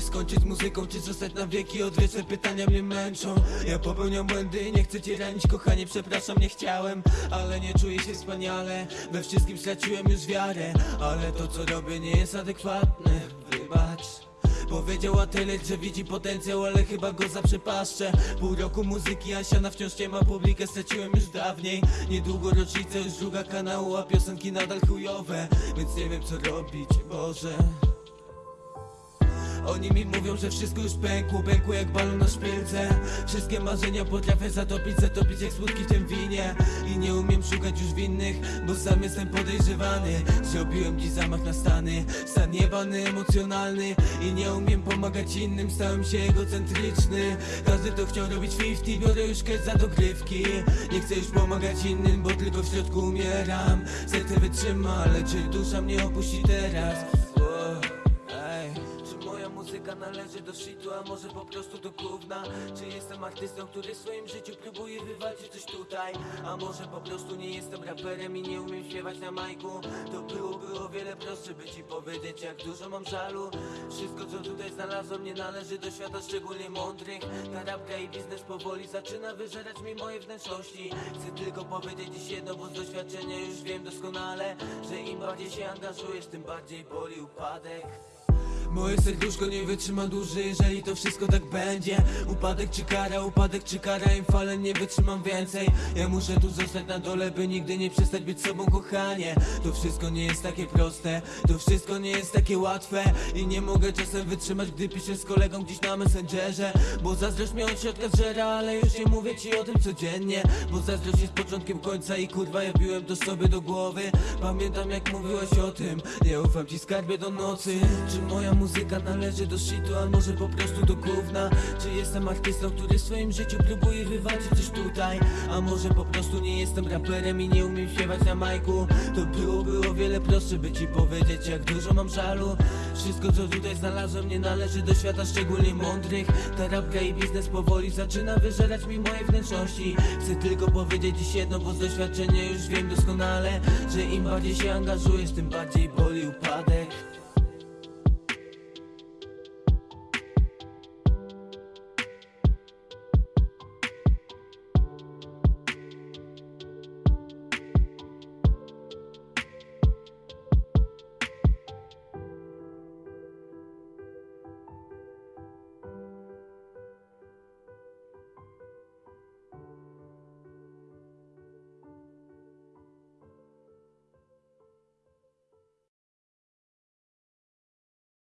skończyć z muzyką, czy zostać na wieki Odwieczne? Pytania mnie męczą. Ja popełniam błędy, nie chcę cię ranić kochanie Przepraszam, nie chciałem, ale nie czuję się wspaniale. We wszystkim straciłem już wiarę Ale to co robię nie jest adekwatne. Wybacz. Powiedziała tyle, że widzi potencjał, ale chyba go zaprzepaszczę. Pół roku muzyki, a siana wciąż nie ma publikę, straciłem już dawniej. Niedługo rocznica, już druga kanału, a piosenki nadal chujowe Więc nie wiem co robić, Boże oni mi mówią, że wszystko już pękło, pękło jak balon na szpilce. Wszystkie marzenia potrafię zatopić, zatopić jak smutki w tym winie. I nie umiem szukać już winnych, bo sam jestem podejrzewany. Zrobiłem dziś zamach na stany, stan jebany, emocjonalny. I nie umiem pomagać innym, stałem się egocentryczny. Każdy to chciał robić 50, biorę już cash za dogrywki. Nie chcę już pomagać innym, bo tylko w środku umieram. Serce wytrzyma, ale czy dusza mnie opuści teraz? Należy do shitu, a może po prostu do gówna? Czy jestem artystą, który w swoim życiu próbuje wywalczyć coś tutaj? A może po prostu nie jestem raperem i nie umiem śpiewać na majku? To byłoby o wiele prostsze, by ci powiedzieć jak dużo mam żalu Wszystko co tutaj znalazłem nie należy do świata szczególnie mądrych Ta rapka i biznes powoli zaczyna wyżerać mi moje wnętrzności Chcę tylko powiedzieć dziś jedno, bo z doświadczenia już wiem doskonale Że im bardziej się angażujesz, tym bardziej boli upadek Moje serduszko nie wytrzyma dłużej, jeżeli to wszystko tak będzie. Upadek czy kara, upadek czy kara, im fale nie wytrzymam więcej. Ja muszę tu zostać na dole, by nigdy nie przestać być sobą, kochanie. To wszystko nie jest takie proste, to wszystko nie jest takie łatwe. I nie mogę czasem wytrzymać, gdy piszę z kolegą gdzieś na messengerze. Bo zazdrość mnie od środka zżera, ale już nie mówię ci o tym codziennie. Bo zazdrość jest początkiem końca i kurwa ja biłem to sobie do głowy. Pamiętam jak mówiłaś o tym, nie ufam ci skarbie do nocy. Czy moja muzyka należy do shitu, a może po prostu do gówna? Czy jestem artystą, który w swoim życiu próbuje wywalczyć coś tutaj? A może po prostu nie jestem raperem i nie umiem śpiewać na majku? To byłoby o wiele prostsze, by ci powiedzieć jak dużo mam żalu Wszystko co tutaj znalazłem nie należy do świata szczególnie mądrych Ta rapka i biznes powoli zaczyna wyżerać mi moje wnętrzności Chcę tylko powiedzieć dziś jedno, bo z doświadczenia już wiem doskonale Że im bardziej się angażujesz, tym bardziej boli